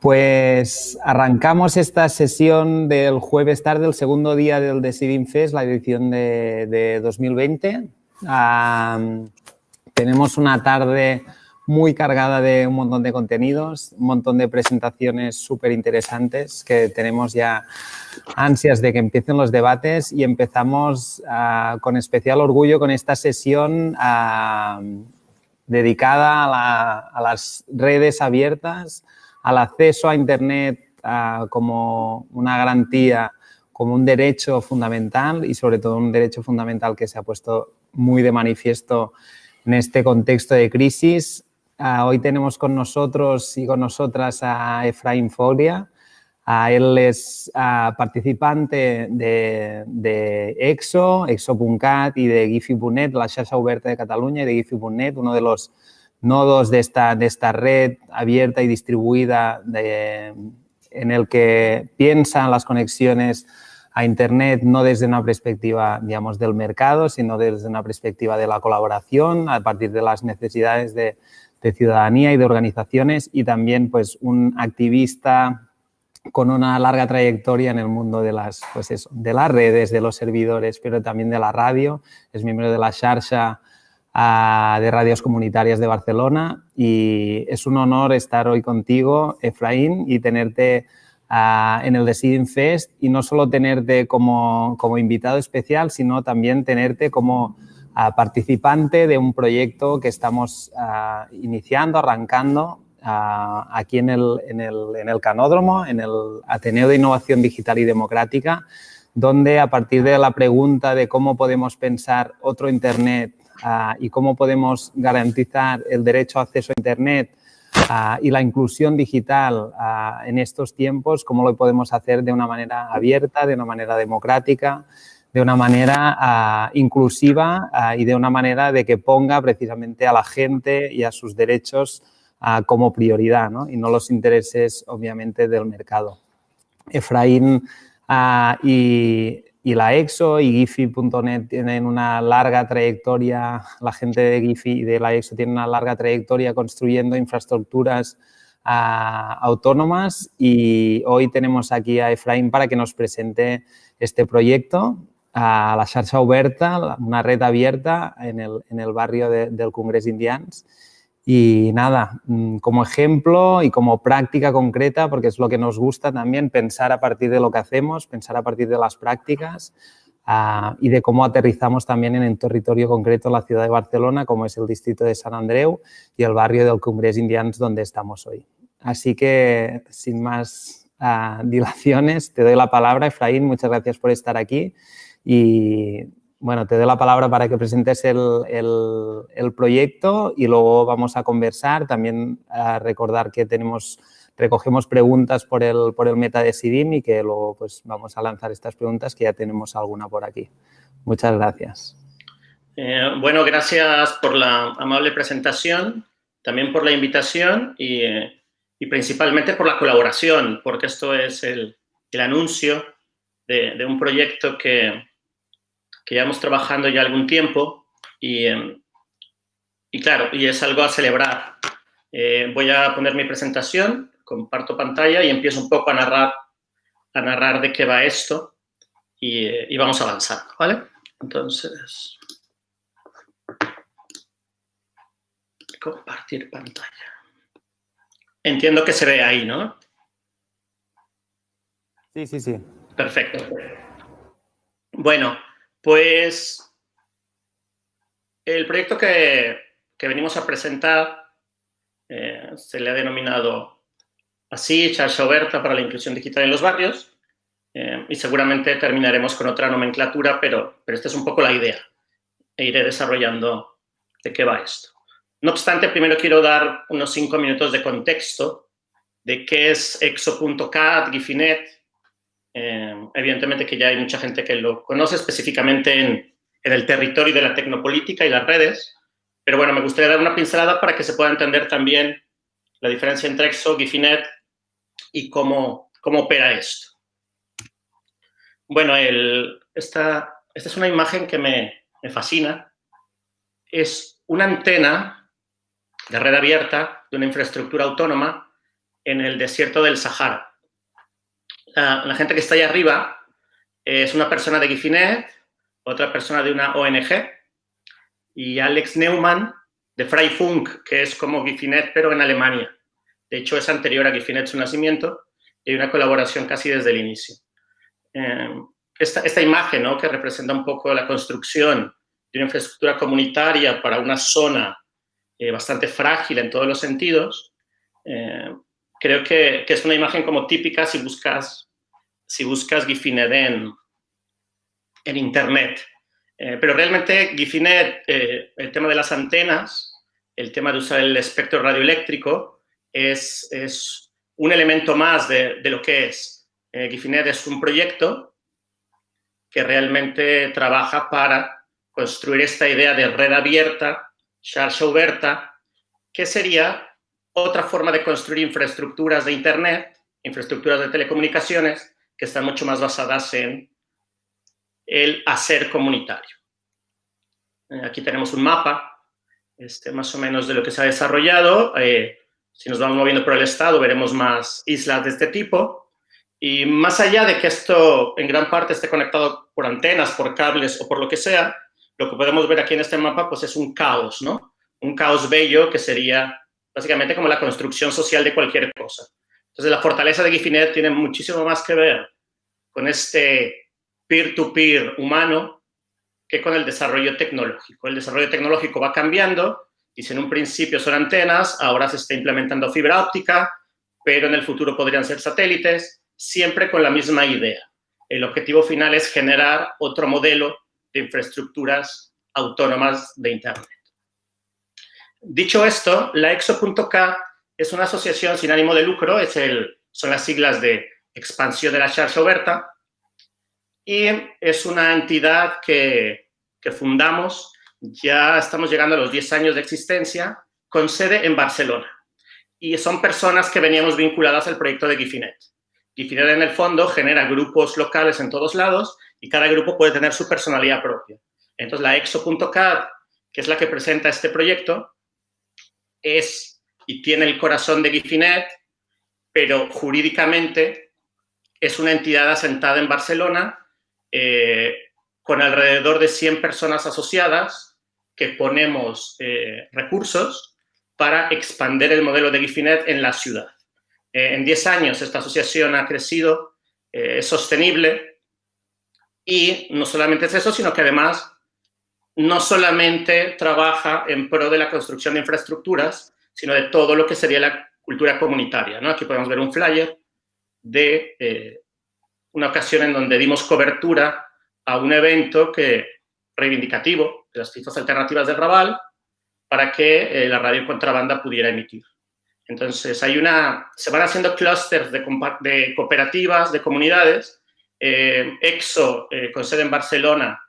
Pues arrancamos esta sesión del jueves tarde, el segundo día del Deciding Fest, la edición de, 2020. tenemos una tarde muy cargada de un montón de contenidos, un montón de presentaciones súper interesantes que tenemos ya ansias de que empiecen los debates y empezamos ah, con especial orgullo con esta sesión ah, dedicada a las redes abiertas, al acceso a Internet como una garantía, como un derecho fundamental y sobre todo un derecho fundamental que se ha puesto muy de manifiesto en este contexto de crisis. Ah, hoy tenemos con nosotros y con nosotras a Efraín Folia. Ah, él es ah, participante de, de EXO, EXO.cat y de Gifi.net, la xarxa oberta de Cataluña y de Gifi.net, uno de los nodos de esta, de esta red abierta y distribuida en el que piensan las conexiones a Internet no desde una perspectiva, digamos, del mercado, sino desde una perspectiva de la colaboración a partir de las necesidades de, ciudadanía y de organizaciones y también, pues, un activista con una larga trayectoria en el mundo de las, pues eso, de las redes, de los servidores, pero también de la radio. Es miembro de la Xarxa de Radios Comunitarias de Barcelona y es un honor estar hoy contigo, Efraín, y tenerte en el Deciding Fest y no solo tenerte como, como invitado especial, sino también tenerte como participante de un proyecto que estamos iniciando, arrancando aquí en el, en, el, en el Canódromo, en el Ateneo de Innovación Digital y Democrática, donde a partir de la pregunta de cómo podemos pensar otro Internet Ah, y cómo podemos garantizar el derecho a acceso a Internet ah, y la inclusión digital ah, en estos tiempos, cómo lo podemos hacer de una manera abierta, de una manera democrática, de una manera inclusiva y de una manera de que ponga precisamente a la gente y a sus derechos como prioridad y no los intereses, obviamente, del mercado. Efraín y y la EXO y Giphy.net tienen una larga trayectoria, la gente de Giphy y de la EXO tiene una larga trayectoria construyendo infraestructuras ah, autónomas y hoy tenemos aquí a Efraín para que nos presente este proyecto a la xarxa oberta, una red abierta en el, en el barrio del Congreso Indians y nada, mm, como ejemplo y como práctica concreta, porque es lo que nos gusta también, pensar a partir de lo que hacemos, pensar a partir de las prácticas ah, y de cómo aterrizamos también en el territorio concreto la ciudad de Barcelona, como es el distrito de San Andreu y el barrio del Cumbres Indians donde estamos hoy. Así que, sin más ah, dilaciones, te doy la palabra, Efraín, muchas gracias por estar aquí y bueno, te doy la palabra para que presentes el, proyecto y luego vamos a conversar. También a recordar que tenemos, recogemos preguntas por el, por el meta de SIDIM y que luego pues, vamos a lanzar estas preguntas que ya tenemos alguna por aquí. Muchas gracias. Eh, bueno, gracias por la amable presentación, también por la invitación y, eh, principalmente por la colaboración, porque esto es el, anuncio de un proyecto que, que llevamos trabajando ya algún tiempo y, em, y claro, y es algo a celebrar. Eh, voy a poner mi presentación, comparto pantalla y empiezo un poco a narrar, a narrar de qué va esto y, y vamos avanzando, ¿vale? Entonces, compartir pantalla. Entiendo que se ve ahí, ¿no? Sí, sí, sí. Perfecto. Bueno, pues el proyecto que, venimos a presentar eh, se le ha denominado así, Charcha Oberta para la Inclusión Digital en los Barrios, eh, y seguramente terminaremos con otra nomenclatura, pero, pero esta es un poco la idea, e iré desarrollando de qué va esto. No obstante, primero quiero dar unos cinco minutos de contexto de qué es exo.cat, Gifinet, eh, evidentemente que ya hay mucha gente que lo conoce específicamente en, el territorio de la tecnopolítica y las redes, pero bueno, me gustaría dar una pincelada para que se pueda entender también la diferencia entre EXO, Gifinet y cómo, opera esto. Bueno, esta, esta es una imagen que me fascina. Es una antena de red abierta de una infraestructura autónoma en el desierto del Sahara. La, gente que está ahí arriba es una persona de Gifinet, otra persona de una ONG, y Alex Neumann de Freifunk, que es como Gifinet, pero en Alemania. De hecho, es anterior a Gifinet su nacimiento y hay una colaboración casi desde el inicio. Eh, esta, imagen, ¿no? que representa un poco la construcción de una infraestructura comunitaria para una zona eh, bastante frágil en todos los sentidos, eh, creo que, que, es una imagen como típica si buscas, si buscas Gifinet en, Internet. pero realmente Gifinet, el tema de las antenas, el tema de usar el espectro radioeléctrico, es, es un elemento más de, de lo que es. Eh, Gifinet es un proyecto que realmente trabaja para construir esta idea de red abierta, xarxa oberta, que sería otra forma de construir infraestructuras de Internet, infraestructuras de telecomunicaciones, que están mucho más basadas en el hacer comunitario. Eh, aquí tenemos un mapa, este, más o menos de lo que se ha desarrollado. Eh, si nos vamos moviendo por el estado, veremos más islas de este tipo. Y más allá de que esto en gran parte esté conectado por antenas, por cables o por lo que sea, lo que podemos ver aquí en este mapa pues es un caos, ¿no? Un caos bello que sería básicamente como la construcción social de cualquier cosa. Entonces, la fortaleza de Gifinet tiene muchísimo más que ver con este peer-to-peer -peer humano que con el desarrollo tecnológico. El desarrollo tecnológico va cambiando y si en un principio son antenas, ahora se está implementando fibra óptica, pero en el futuro podrían ser satélites, siempre con la misma idea. El objetivo final es generar otro modelo de infraestructuras autónomas de Internet. Dicho esto, la EXO.k es una asociación sin ánimo de lucro, es el, son las siglas de expansión de la Charge Oberta, y es una entidad que, que fundamos ya estamos llegando a los 10 años de existencia, con sede en Barcelona. Y son personas que veníamos vinculadas al proyecto de Gifinet. Gifinet, en el fondo, genera grupos locales en todos lados y cada grupo puede tener su personalidad propia. Entonces, la exo.cad, que es la que presenta este proyecto, es y tiene el corazón de Gifinet, pero jurídicamente es una entidad asentada en Barcelona eh, con alrededor de 100 personas asociadas que ponemos eh, recursos para expandir el modelo de Gifinet en la ciudad. Eh, en 10 años esta asociación ha crecido, es sostenible y no solamente es eso, sino que además no solamente trabaja en pro de la construcción de infraestructuras, sino de todo lo que sería la cultura comunitaria. ¿no? Aquí podemos ver un flyer de una ocasión en donde dimos cobertura a un evento que reivindicativo de las cifras alternativas del Raval para que eh, la radio contrabanda pudiera emitir. Entonces, hay una, se van haciendo clústeres de, de, cooperativas, de comunidades. Eh, EXO, eh, con sede en Barcelona,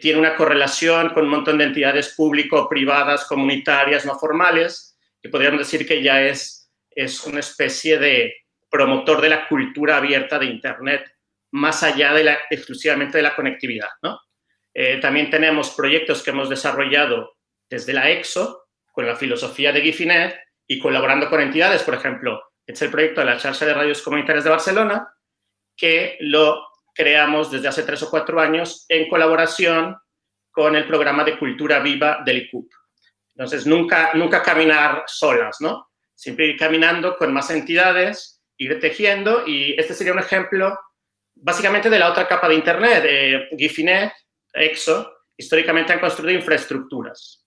tiene una correlación con un montón de entidades público, privadas, comunitarias, no formales, y podríamos decir que ya es, es una especie de promotor de la cultura abierta de Internet, más allá de la, exclusivamente de la conectividad, ¿no? Eh, también tenemos proyectos que hemos desarrollado desde la EXO, con la filosofía de Gifinet y colaborando con entidades, por ejemplo, es el proyecto de la Charla de Radios Comunitarias de Barcelona, que lo creamos desde hace tres o cuatro años en colaboración con el programa de Cultura Viva del ICUP. Entonces, nunca, nunca caminar solas, ¿no? Siempre ir caminando con más entidades, ir tejiendo, y este sería un ejemplo básicamente de la otra capa de Internet. Eh, Gifinet EXO, históricamente han construido infraestructuras,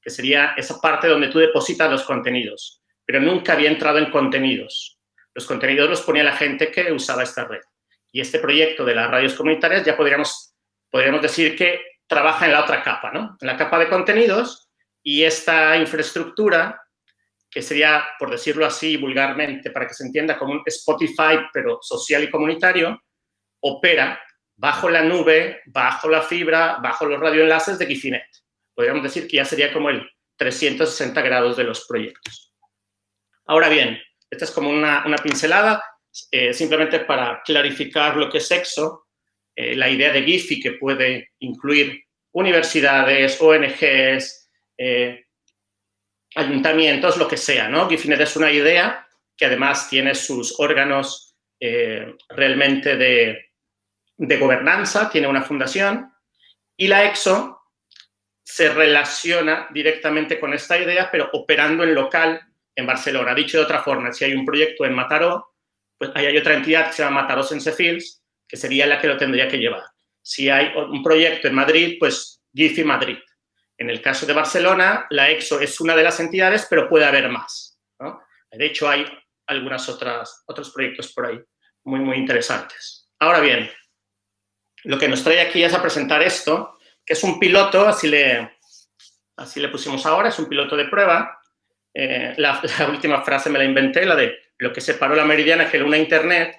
que sería esa parte donde tú depositas los contenidos, pero nunca había entrado en contenidos. Los contenidos los ponía la gente que usaba esta red. Y este proyecto de las radios comunitarias ya podríamos, podríamos decir que trabaja en la otra capa, ¿no? En la capa de contenidos y esta infraestructura, que sería, por decirlo así vulgarmente, para que se entienda como un Spotify, pero social y comunitario, opera bajo la nube, bajo la fibra, bajo los radioenlaces de Gifinet. Podríamos decir que ya sería como el 360 grados de los proyectos. Ahora bien, esta es como una, pincelada, eh, simplemente para clarificar lo que es EXO, eh, la idea de GIFI que puede incluir universidades, ONGs, eh, ayuntamientos, lo que sea, ¿no? GIFINET es una idea que además tiene sus órganos eh, realmente de, de gobernanza, tiene una fundación, y la EXO se relaciona directamente con esta idea, pero operando en local en Barcelona. Dicho de otra forma, si hay un proyecto en Mataró, pues ahí hay otra entidad que se llama Mataró Sense Fields, que sería la que lo tendría que llevar. Si hay un proyecto en Madrid, pues GIFI Madrid. En el caso de Barcelona, la EXO es una de las entidades, pero puede haber más. De hecho, hay algunos otros proyectos por ahí muy, muy interesantes. Ahora bien, lo que nos trae aquí es a presentar esto, que es un piloto, así le, así le pusimos ahora, es un piloto de prueba. Eh, la, última frase me la inventé, la de lo que separó la meridiana que una internet,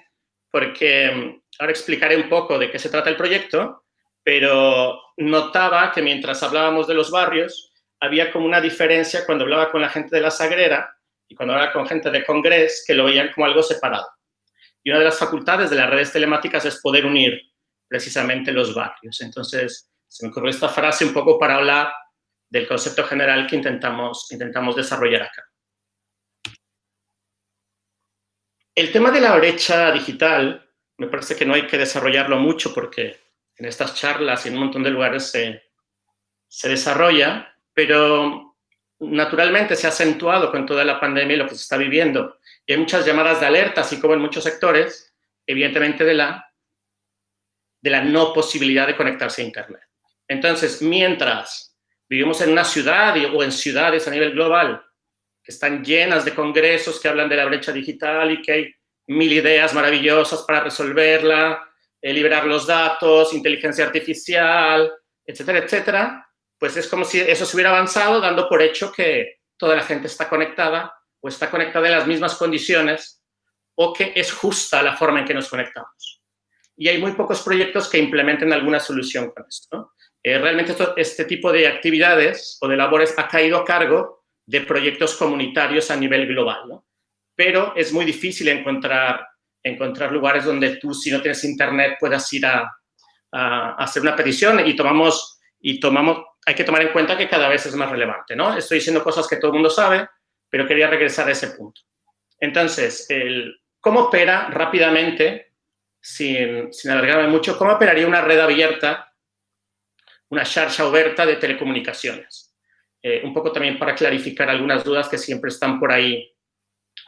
porque mm, ahora explicaré un poco de qué se trata el proyecto, pero notaba que mientras hablábamos de los barrios, había como una diferencia cuando hablaba con la gente de la Sagrera y cuando hablaba con gente de Congres, que lo veían como algo separado. Y una de las facultades de las redes telemáticas es poder unir precisamente los barrios. Entonces, se me ocurrió esta frase un poco para hablar del concepto general que intentamos, intentamos desarrollar acá. El tema de la brecha digital, me parece que no hay que desarrollarlo mucho porque en estas charlas y en un montón de lugares se, se desarrolla, pero naturalmente se ha acentuado con toda la pandemia y lo que se está viviendo. Y hay muchas llamadas de alerta, así como en muchos sectores, evidentemente de la de la no posibilidad de conectarse a Internet. Entonces, mientras vivimos en una ciudad o en ciudades a nivel global que están llenas de congresos que hablan de la brecha digital y que hay mil ideas maravillosas para resolverla, eh, liberar los datos, inteligencia artificial, etcétera, etcétera, pues es como si eso se hubiera avanzado dando por hecho que toda la gente está conectada o está conectada en las mismas condiciones o que es justa la forma en que nos conectamos y hay muy pocos proyectos que implementen alguna solución con esto. Eh, realmente este tipo de actividades o de labores ha caído a cargo de proyectos comunitarios a nivel global, pero es muy difícil encontrar, encontrar lugares donde tú, si no tienes internet, puedas ir a, hacer una petición y tomamos, y tomamos, hay que tomar en cuenta que cada vez es más relevante, ¿no? Estoy diciendo cosas que todo el mundo sabe, pero quería regresar a ese punto. Entonces, el, ¿cómo opera rápidamente sin, alargarme mucho, ¿cómo operaría una red abierta, una charcha abierta de telecomunicaciones? Eh, un poco también para clarificar algunas dudas que siempre están por ahí,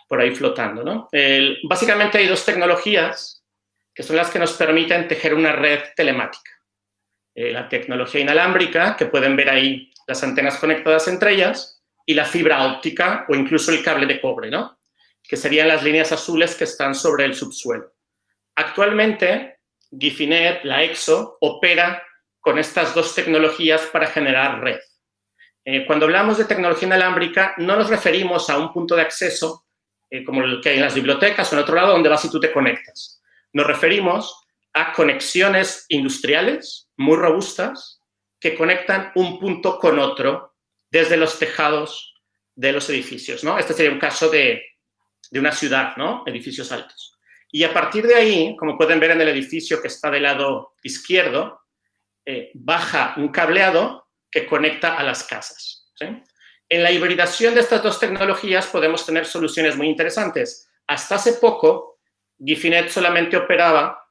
por ahí flotando. ¿no? básicamente hay dos tecnologías que son las que nos permiten tejer una red telemática. Eh, la tecnología inalámbrica, que pueden ver ahí las antenas conectadas entre ellas, y la fibra óptica o incluso el cable de cobre, ¿no? que serían las líneas azules que están sobre el subsuelo. Actualmente, Gifinet, la EXO, opera con estas dos tecnologías para generar red. Eh, cuando hablamos de tecnología inalámbrica, no nos referimos a un punto de acceso eh, como el que hay en las bibliotecas o en otro lado donde vas y tú te conectas. Nos referimos a conexiones industriales muy robustas que conectan un punto con otro desde los tejados de los edificios. ¿no? Este sería un caso de, de una ciudad, ¿no? edificios altos. Y a partir de ahí, como pueden ver en el edificio que está del lado izquierdo, eh, baja un cableado que conecta a las casas. En la hibridación de estas dos tecnologías podemos tener soluciones muy interesantes. Hasta hace poco, Gifinet solamente operaba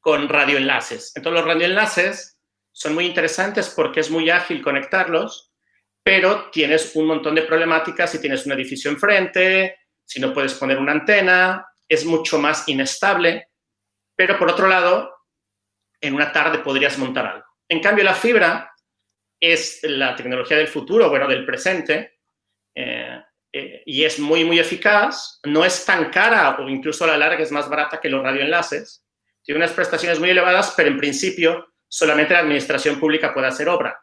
con radioenlaces. Entonces, los radioenlaces son muy interesantes porque es muy ágil conectarlos, pero tienes un montón de problemáticas si tienes un edificio enfrente, si no puedes poner una antena, es mucho más inestable, pero por otro lado, en una tarde podrías montar algo. En cambio, la fibra es la tecnología del futuro, bueno, del presente, eh, eh, y es muy, muy eficaz, no es tan cara o incluso a la larga es más barata que los radioenlaces, tiene unas prestaciones muy elevadas, pero en principio solamente la administración pública puede hacer obra.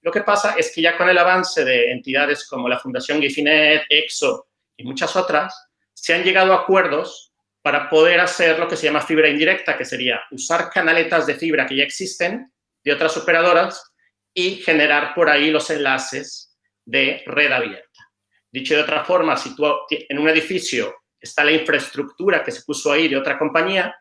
Lo que pasa es que ya con el avance de entidades como la Fundación Gifinet, EXO y muchas otras, se han llegado a acuerdos para poder hacer lo que se llama fibra indirecta, que sería usar canaletas de fibra que ya existen de otras operadoras y generar por ahí los enlaces de red abierta. Dicho de otra forma, si tú en un edificio está la infraestructura que se puso ahí de otra compañía,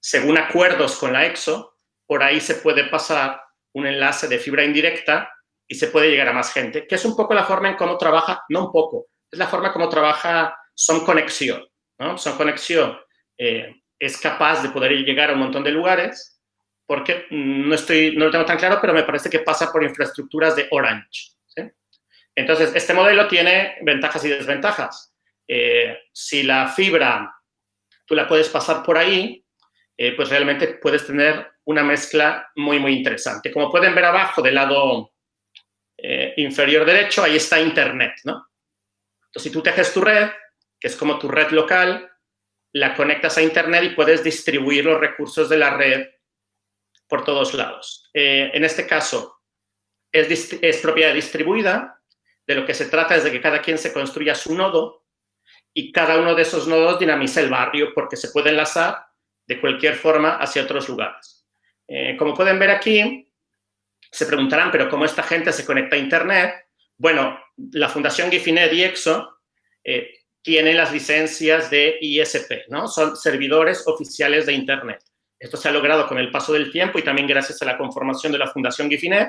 según acuerdos con la EXO, por ahí se puede pasar un enlace de fibra indirecta y se puede llegar a más gente, que es un poco la forma en cómo trabaja, no un poco, es la forma como trabaja son conexión, ¿no? Son conexión eh, es capaz de poder llegar a un montón de lugares porque no, estoy, no lo tengo tan claro, pero me parece que pasa por infraestructuras de Orange. Entonces, este modelo tiene ventajas y desventajas. Eh, si la fibra tú la puedes pasar por ahí, eh, pues realmente puedes tener una mezcla muy, muy interesante. Como pueden ver abajo del lado eh, inferior derecho, ahí está Internet, ¿no? Entonces, si tú tejes tu red, que es como tu red local, la conectas a Internet y puedes distribuir los recursos de la red por todos lados. en este caso, es, es propiedad distribuida, de lo que se trata es de que cada quien se construya su nodo y cada uno de esos nodos dinamiza el barrio porque se puede enlazar de cualquier forma hacia otros lugares. Eh, como pueden ver aquí, se preguntarán, pero ¿cómo esta gente se conecta a Internet? Bueno, la Fundación Gifinet y EXO eh, tiene las licencias de ISP, ¿no? Son servidores oficiales de Internet. Esto se ha logrado con el paso del tiempo y también gracias a la conformación de la Fundación Gifinet.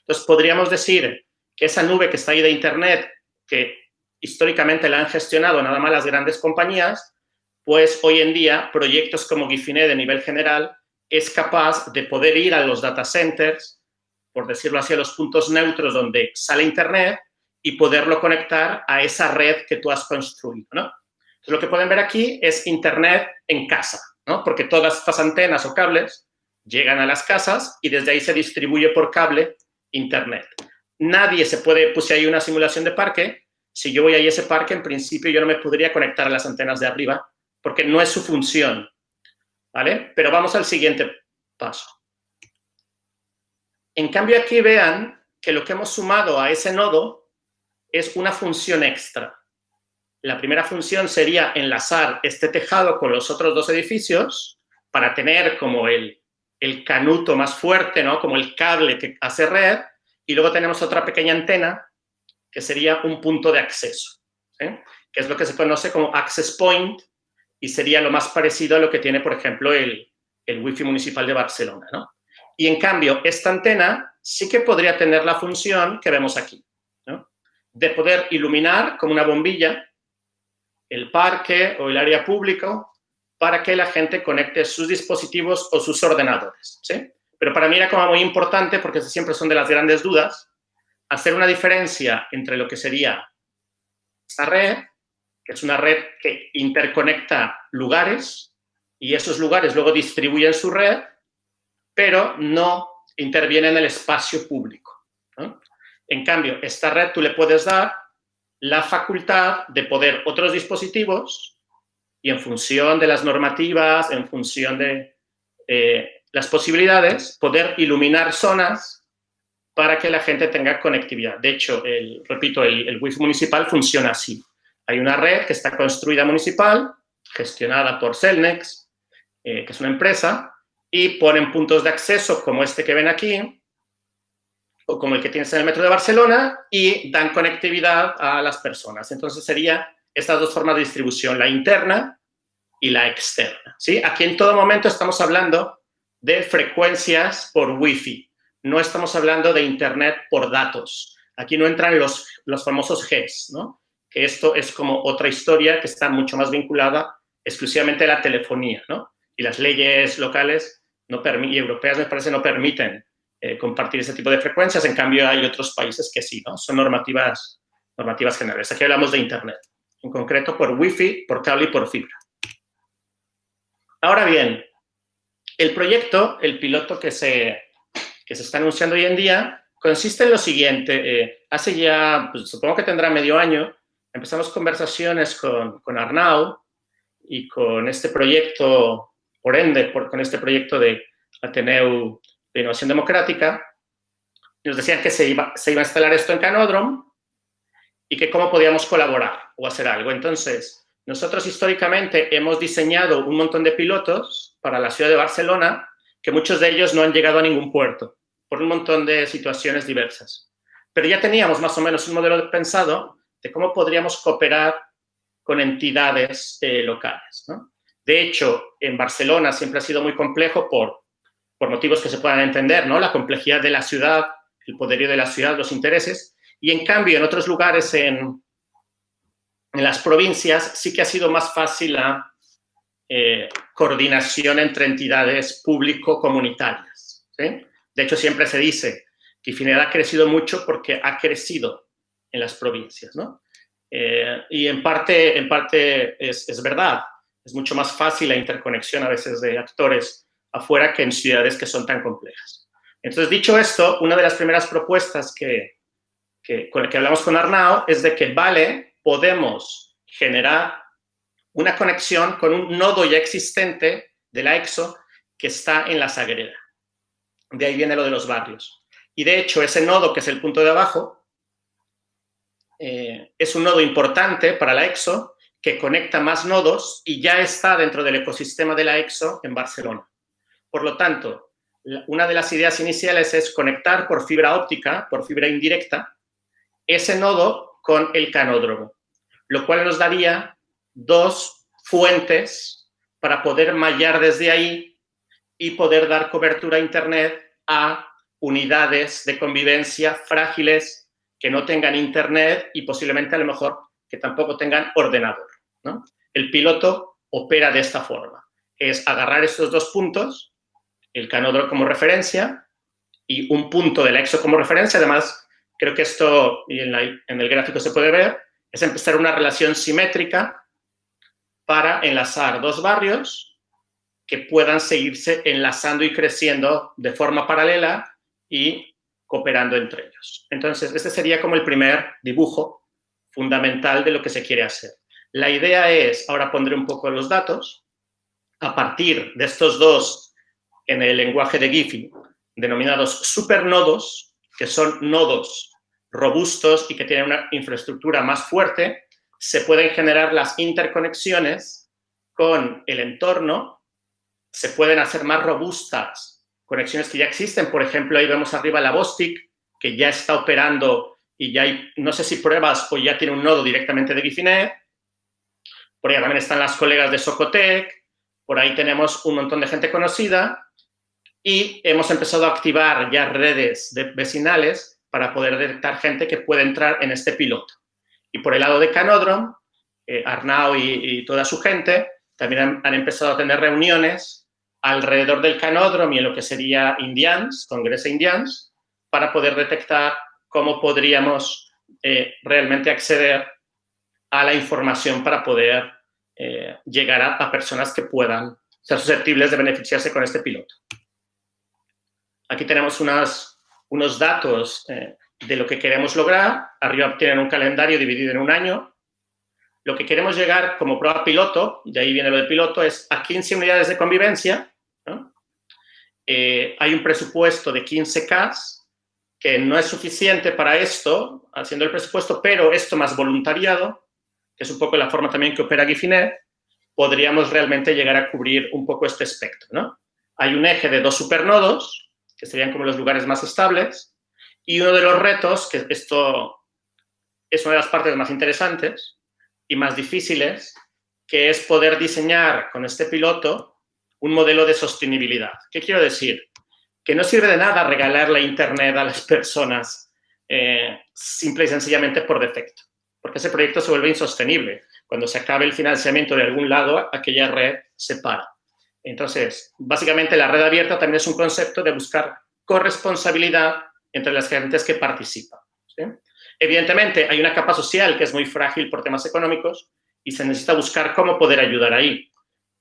Entonces, podríamos decir que esa nube que está ahí de Internet, que históricamente la han gestionado nada más las grandes compañías, pues hoy en día proyectos como Gifinet de nivel general es capaz de poder ir a los data centers, por decirlo así, a los puntos neutros donde sale Internet y poderlo conectar a esa red que tú has construido, ¿no? Lo que pueden ver aquí es Internet en casa, ¿no? Porque todas estas antenas o cables llegan a las casas y desde ahí se distribuye por cable Internet nadie se puede, puse ahí una simulación de parque, si yo voy a ese parque, en principio yo no me podría conectar a las antenas de arriba, porque no es su función, ¿vale? Pero vamos al siguiente paso. En cambio, aquí vean que lo que hemos sumado a ese nodo es una función extra. La primera función sería enlazar este tejado con los otros dos edificios para tener como el, el canuto más fuerte, ¿no? Como el cable que hace red, y luego tenemos otra pequeña antena que sería un punto de acceso, que es lo que se conoce como access point y sería lo más parecido a lo que tiene, por ejemplo, el, el Wi-Fi municipal de Barcelona. ¿no? Y en cambio, esta antena sí que podría tener la función que vemos aquí, de poder iluminar como una bombilla el parque o el área público para que la gente conecte sus dispositivos o sus ordenadores. ¿sí? Pero para mí era como muy importante, porque siempre son de las grandes dudas, hacer una diferencia entre lo que sería esta red, que es una red que interconecta lugares, y esos lugares luego distribuyen su red, pero no interviene en el espacio público. En cambio, esta red tú le puedes dar la facultad de poder otros dispositivos y en función de las normativas, en función de eh, las posibilidades, poder iluminar zonas para que la gente tenga conectividad. De hecho, el, repito, el, el Wi-Fi municipal funciona así. Hay una red que está construida municipal, gestionada por Celnex, eh, que es una empresa, y ponen puntos de acceso como este que ven aquí, como el que tienes en el metro de Barcelona, y dan conectividad a las personas. Entonces, sería estas dos formas de distribución, la interna y la externa. ¿sí? Aquí en todo momento estamos hablando de frecuencias por Wi-Fi. No estamos hablando de Internet por datos. Aquí no entran los, los famosos Gs, ¿no? Que esto es como otra historia que está mucho más vinculada exclusivamente a la telefonía, ¿no? Y las leyes locales no y europeas, me parece, no permiten eh, compartir ese tipo de frecuencias. En cambio, hay otros países que sí, ¿no? Son normativas, normativas generales. Aquí hablamos de Internet, en concreto por Wi-Fi, por cable y por fibra. Ahora bien, el proyecto, el piloto que se, que se está anunciando hoy en día, consiste en lo siguiente. Eh, hace ya, pues, supongo que tendrá medio año, empezamos conversaciones con, con Arnau y con este proyecto, por ende, por, con este proyecto de Ateneu de Innovación Democrática. Nos decían que se iba, se iba a instalar esto en Canódromo y que cómo podíamos colaborar o hacer algo. Entonces, nosotros históricamente hemos diseñado un montón de pilotos para la ciudad de Barcelona, que muchos de ellos no han llegado a ningún puerto, por un montón de situaciones diversas. Pero ya teníamos más o menos un modelo pensado de cómo podríamos cooperar con entidades eh, locales. De hecho, en Barcelona siempre ha sido muy complejo por, por motivos que se puedan entender, ¿no? La complejidad de la ciudad, el poderío de la ciudad, los intereses. Y en cambio, en otros lugares en, en las provincias sí que ha sido más fácil la eh, coordinación entre entidades público-comunitarias. De hecho, siempre se dice que Ifined ha crecido mucho porque ha crecido en las provincias, ¿no? Eh, y en parte, en parte es, es, verdad, es mucho más fácil la interconexión a veces de actores afuera que en ciudades que son tan complejas. Entonces, dicho esto, una de las primeras propuestas que, que, con la que hablamos con Arnau es de que, vale, podemos generar una conexión con un nodo ya existente de la EXO que está en la Sagrera. De ahí viene lo de los barrios. Y de hecho, ese nodo, que es el punto de abajo, eh, es un nodo importante para la EXO que conecta más nodos y ya está dentro del ecosistema de la EXO en Barcelona. Por lo tanto, una de las ideas iniciales es conectar por fibra óptica, por fibra indirecta, ese nodo con el canódromo, lo cual nos daría dos fuentes para poder mallar desde ahí y poder dar cobertura a Internet a unidades de convivencia frágiles que no tengan Internet y posiblemente a lo mejor que tampoco tengan ordenador. El piloto opera de esta forma. Es agarrar estos dos puntos, el canódromo como referencia y un punto del EXO como referencia. Además, creo que esto, y en, en el gráfico se puede ver, es empezar una relación simétrica para enlazar dos barrios que puedan seguirse enlazando y creciendo de forma paralela y cooperando entre ellos. Entonces, este sería como el primer dibujo fundamental de lo que se quiere hacer. La idea es, ahora pondré un poco los datos, a partir de estos dos, en el lenguaje de Giffy, denominados supernodos, que son nodos robustos y que tienen una infraestructura más fuerte, se pueden generar las interconexiones con el entorno, se pueden hacer más robustas conexiones que ya existen. Por ejemplo, ahí vemos arriba la Bostik, que ya está operando y ya hay, no sé si pruebas o ya tiene un nodo directamente de Gifinet. Por ahí también están las colegas de Socotec. Por ahí tenemos un montón de gente conocida. Y hemos empezado a activar ya redes de vecinales para poder detectar gente que puede entrar en este piloto. Y por el lado de Canodrom, eh, Arnau y, toda su gente también han empezado a tener reuniones alrededor del canódromo y en lo que sería Indians, Congreso Indians, para poder detectar cómo podríamos eh, realmente acceder a la información para poder eh, llegar a, personas que puedan ser susceptibles de beneficiarse con este piloto. Aquí tenemos unos datos eh, de lo que queremos lograr. Arriba tienen un calendario dividido en un año. Lo que queremos llegar como prueba piloto, de ahí viene lo de piloto, es a 15 unidades de convivencia eh, hay un presupuesto de 15K que no es suficiente para esto, haciendo el presupuesto, pero esto más voluntariado, que es un poco la forma también que opera Gifinet, podríamos realmente llegar a cubrir un poco este espectro. ¿no? Hay un eje de dos supernodos, que serían como los lugares más estables, y uno de los retos, que esto es una de las partes más interesantes y más difíciles, que es poder diseñar con este piloto un modelo de sostenibilidad. ¿Qué quiero decir? Que no sirve de nada regalar la Internet a las personas eh, simple y sencillamente por defecto, porque ese proyecto se vuelve insostenible. Cuando se acabe el financiamiento de algún lado, aquella red se para. Entonces, básicamente la red abierta también es un concepto de buscar corresponsabilidad entre las gentes que participan. Evidentemente, hay una capa social que es muy frágil por temas económicos y se necesita buscar cómo poder ayudar ahí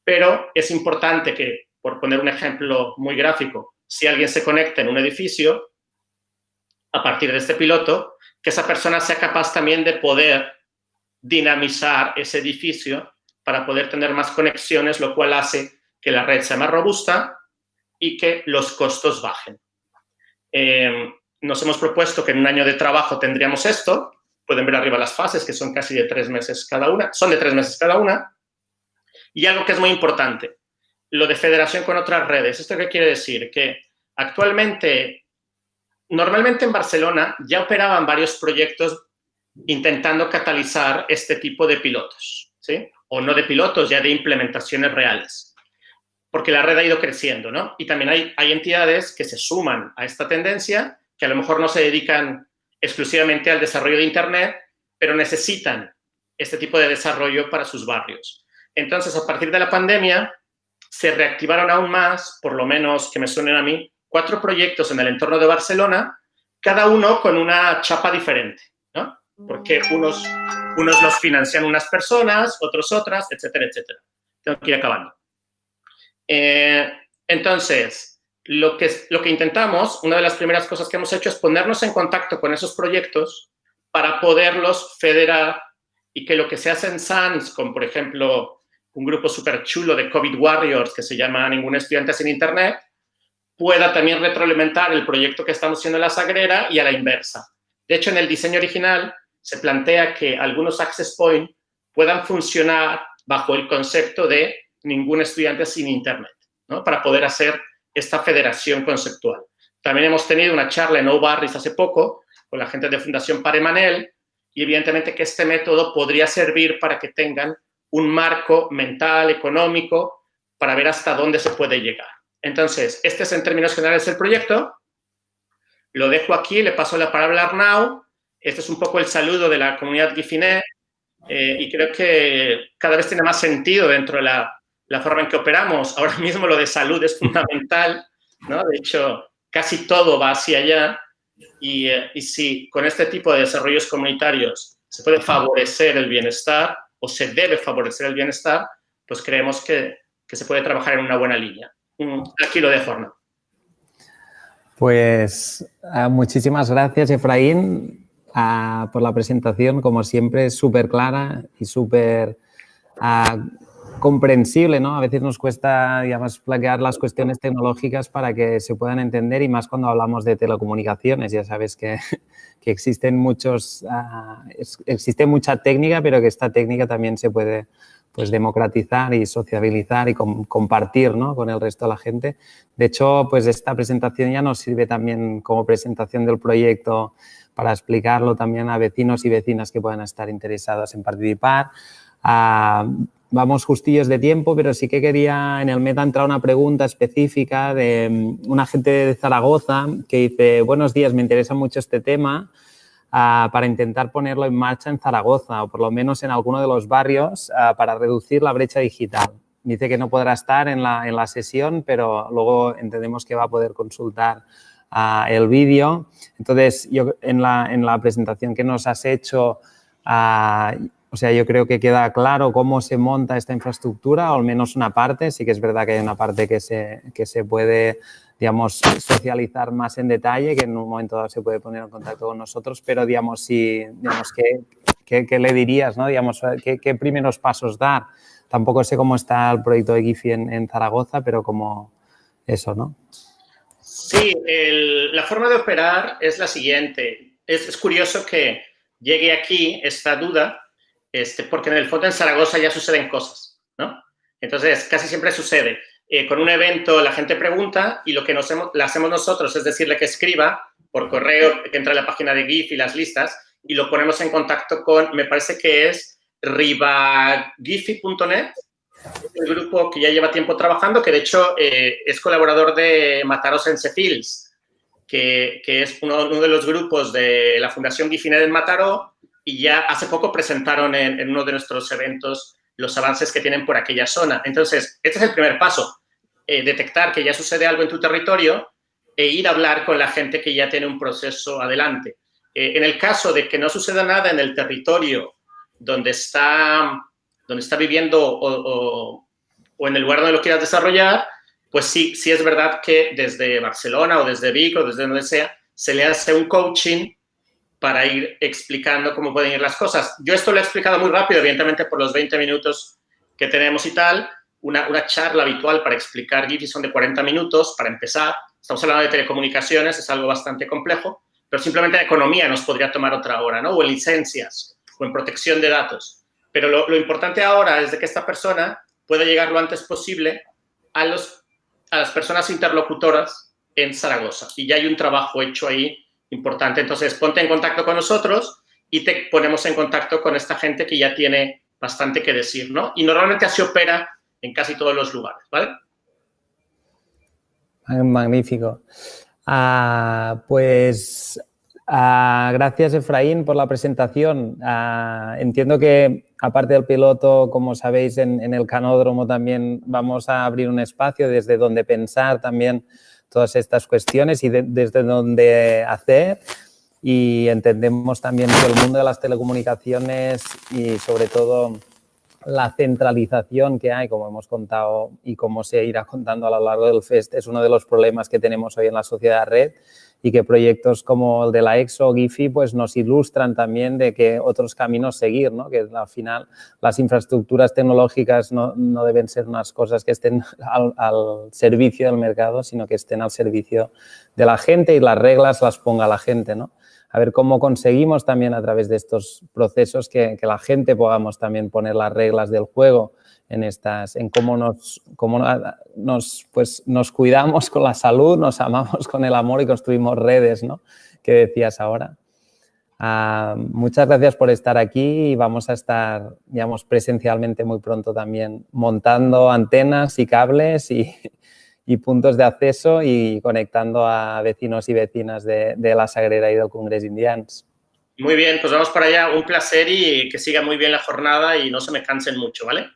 pero es importante que, por poner un ejemplo muy gráfico, si alguien se conecta en un edificio, a partir de este piloto, que esa persona sea capaz también de poder dinamizar ese edificio para poder tener más conexiones, lo cual hace que la red sea más robusta y que los costos bajen. Em, nos hemos propuesto que en un año de trabajo tendríamos esto. Pueden ver arriba las fases, que son casi de tres meses cada una. Son de tres meses cada una. Y algo que es muy importante, lo de federación con otras redes. ¿Esto qué quiere decir? Que actualmente, normalmente en Barcelona ya operaban varios proyectos intentando catalizar este tipo de pilotos, ¿sí? O no de pilotos, ya de implementaciones reales. Porque la red ha ido creciendo, ¿no? Y también hay, hay entidades que se suman a esta tendencia, que a lo mejor no se dedican exclusivamente al desarrollo de Internet, pero necesitan este tipo de desarrollo para sus barrios. Entonces, a partir de la pandemia, se reactivaron aún más, por lo menos que me suenen a mí, cuatro proyectos en el entorno de Barcelona, cada uno con una chapa diferente, ¿no? Porque unos, unos los financian unas personas, otros otras, etcétera, etcétera. Tengo que ir acabando. Eh, entonces, lo que, lo que intentamos, una de las primeras cosas que hemos hecho es ponernos en contacto con esos proyectos para poderlos federar y que lo que se hace en SANS, con por ejemplo un grupo súper chulo de COVID Warriors que se llama Ningún Estudiante sin Internet, pueda también retroalimentar el proyecto que estamos haciendo en la Sagrera y a la inversa. De hecho, en el diseño original se plantea que algunos access point puedan funcionar bajo el concepto de ningún estudiante sin Internet, ¿no? para poder hacer esta federación conceptual. También hemos tenido una charla en O'Barris hace poco con la gente de Fundación Paremanel y evidentemente que este método podría servir para que tengan un marco mental, económico, para ver hasta dónde se puede llegar. Entonces, este es en términos generales el proyecto. Lo dejo aquí, le paso la palabra a Arnau. Este es un poco el saludo de la comunidad Gifinet eh, y creo que cada vez tiene más sentido dentro de la, la, forma en que operamos. Ahora mismo lo de salud es fundamental, ¿no? De hecho, casi todo va hacia allá y, eh, y si con este tipo de desarrollos comunitarios se puede favorecer el bienestar o se debe favorecer el bienestar, pues creemos que, que se puede trabajar en una buena línea. Aquí lo dejo, ¿no? Pues ah, muchísimas gracias, Efraín, ah, por la presentación. Como siempre, súper clara y súper ah, comprensible, ¿no? A veces nos cuesta, digamos, plaquear las cuestiones tecnológicas para que se puedan entender y más cuando hablamos de telecomunicaciones. Ya sabes que, que existen muchos, existe mucha técnica, pero que esta técnica también se puede pues democratizar y sociabilizar y compartir ¿no? con el resto de la gente. De hecho, pues esta presentación ya nos sirve también como presentación del proyecto para explicarlo también a vecinos y vecinas que puedan estar interesados en participar. Vamos justillos de tiempo, pero sí que quería en el meta entrar una pregunta específica de mm, una gente de Zaragoza que dice, buenos días, me interesa mucho este tema para intentar ponerlo en marcha en Zaragoza o por lo menos en alguno de los barrios para reducir la brecha digital. Dice que no podrá estar en la, en la sesión, pero luego entendemos que va a poder consultar el vídeo. Entonces, yo en la, en la, presentación que nos has hecho, o sea, yo creo que queda claro cómo se monta esta infraestructura, o al menos una parte. Sí que es verdad que hay una parte que se, que se puede digamos, socializar más en detalle, que en un momento dado se puede poner en contacto con nosotros, pero, digamos, si, digamos, ¿qué, qué, le dirías, no? Digamos, ¿qué, ¿qué, primeros pasos dar? Tampoco sé cómo está el proyecto de Gifi en, Zaragoza, pero como eso, ¿no? Sí, la forma de operar es la siguiente. Es, es, curioso que llegue aquí esta duda, este, porque en el fondo en Zaragoza ya suceden cosas, ¿no? Entonces, casi siempre sucede. Eh, con un evento la gente pregunta y lo que nos hemos, le hacemos nosotros es decirle que escriba por correo, que entre a la página de GIF y las listas y lo ponemos en contacto con, me parece que es ribagifi.net, el grupo que ya lleva tiempo trabajando, que de hecho eh, es colaborador de Mataros en Cefils, que, es uno, uno, de los grupos de la Fundación Gifinet en Mataró y ya hace poco presentaron en, uno de nuestros eventos los avances que tienen por aquella zona. Entonces, este es el primer paso eh, detectar que ya sucede algo en tu territorio e ir a hablar con la gente que ya tiene un proceso adelante. Eh, en el caso de que no suceda nada en el territorio donde está, donde está viviendo o, o, o en el lugar donde lo quieras desarrollar, pues sí, sí es verdad que desde Barcelona o desde Vic o desde donde sea, se le hace un coaching para ir explicando cómo pueden ir las cosas. Yo esto lo he explicado muy rápido, evidentemente por los 20 minutos que tenemos y tal, una, charla habitual para explicar GIFI son de 40 minutos para empezar. Estamos hablando de telecomunicaciones, es algo bastante complejo, pero simplemente en economía nos podría tomar otra hora, ¿no? O en licencias, o en protección de datos. Pero lo, lo importante ahora es de que esta persona pueda llegar lo antes posible a, los, a las personas interlocutoras en Zaragoza. Y ya hay un trabajo hecho ahí importante. Entonces, ponte en contacto con nosotros y te ponemos en contacto con esta gente que ya tiene bastante que decir, ¿no? Y normalmente así opera en casi todos los lugares, ¿vale? Magnífico. Ah, pues Ah, gracias, Efraín, por la presentación. Ah, entiendo que, aparte del piloto, como sabéis, en, el canódromo también vamos a abrir un espacio desde donde pensar también todas estas cuestiones y desde donde hacer. Y entendemos también que el mundo de las telecomunicaciones y, sobre todo, la centralización que hay, como hemos contado y como se irá contando a lo largo del FEST, es uno de los problemas que tenemos hoy en la sociedad red y que proyectos como el de la EXO o GIFI pues nos ilustran también de que otros caminos seguir, ¿no? que al final las infraestructuras tecnológicas no, no deben ser unas cosas que estén al, al, servicio del mercado, sino que estén al servicio de la gente y las reglas las ponga la gente. ¿no? A ver cómo conseguimos también a través de estos procesos que, la gente podamos también poner las reglas del juego en estas, en cómo nos, cómo nos, pues, nos cuidamos con la salud, nos amamos con el amor y construimos redes, ¿no? Que decías ahora. Uh, muchas gracias por estar aquí y vamos a estar, digamos, presencialmente muy pronto también montando antenas y cables y, y puntos de acceso y conectando a vecinos y vecinas de, la Sagrera y del Congreso Indians. Muy bien, pues vamos para allá. Un placer y que siga muy bien la jornada y no se me cansen mucho, ¿vale?